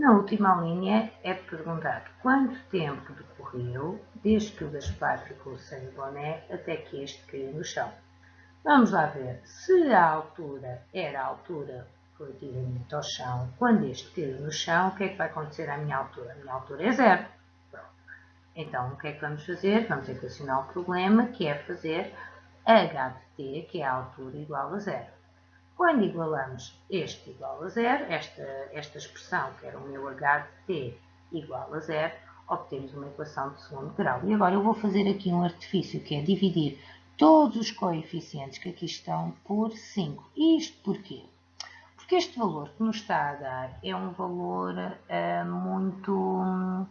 Na última linha é perguntado quanto tempo decorreu desde que o Gaspar ficou sem o boné até que este caiu no chão. Vamos lá ver se a altura era a altura relativamente ao chão. Quando este caiu no chão, o que é que vai acontecer à minha altura? A minha altura é zero. Pronto. Então, o que é que vamos fazer? Vamos equacionar o problema, que é fazer h de t, que é a altura igual a zero. Quando igualamos este igual a zero, esta, esta expressão, que era o meu h de t igual a zero, obtemos uma equação de segundo grau. E agora eu vou fazer aqui um artifício, que é dividir todos os coeficientes que aqui estão por 5. E isto porquê? Porque este valor que nos está a dar é um valor uh, muito,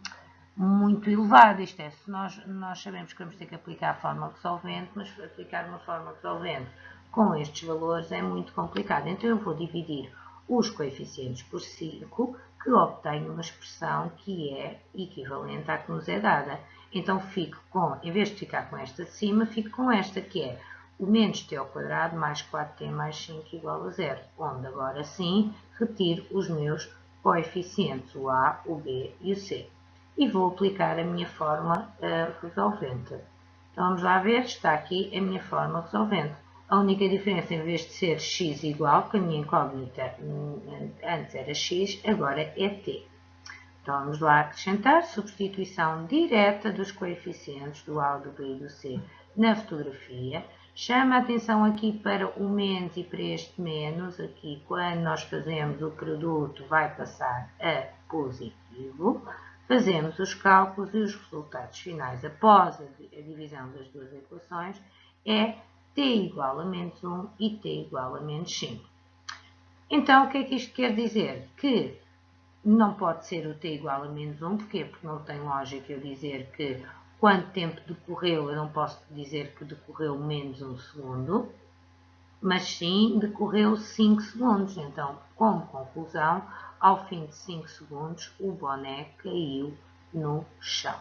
muito elevado. Isto é, se nós, nós sabemos que vamos ter que aplicar a fórmula resolvente, mas aplicar uma fórmula resolvente com estes valores é muito complicado. Então, eu vou dividir os coeficientes por 5, que obtenho uma expressão que é equivalente à que nos é dada. Então, fico com, em vez de ficar com esta de cima, fico com esta, que é o menos t ao quadrado mais 4t mais 5 igual a zero, onde agora sim retiro os meus coeficientes, o a, o b e o c. E vou aplicar a minha fórmula uh, resolvente. Então, vamos lá ver, está aqui a minha fórmula resolvente. A única diferença, em vez de ser x igual, que a minha incógnita hum, antes era x, agora é t. Então, vamos lá acrescentar substituição direta dos coeficientes do A, do B e do C na fotografia. Chama a atenção aqui para o menos e para este menos. Aqui, quando nós fazemos o produto, vai passar a positivo. Fazemos os cálculos e os resultados finais após a divisão das duas equações é t igual a menos 1 e t igual a menos 5. Então, o que é que isto quer dizer? Que não pode ser o t igual a menos 1, porquê? Porque não tem lógica eu dizer que quanto tempo decorreu, eu não posso dizer que decorreu menos 1 segundo, mas sim decorreu 5 segundos. Então, como conclusão, ao fim de 5 segundos, o boné caiu no chão.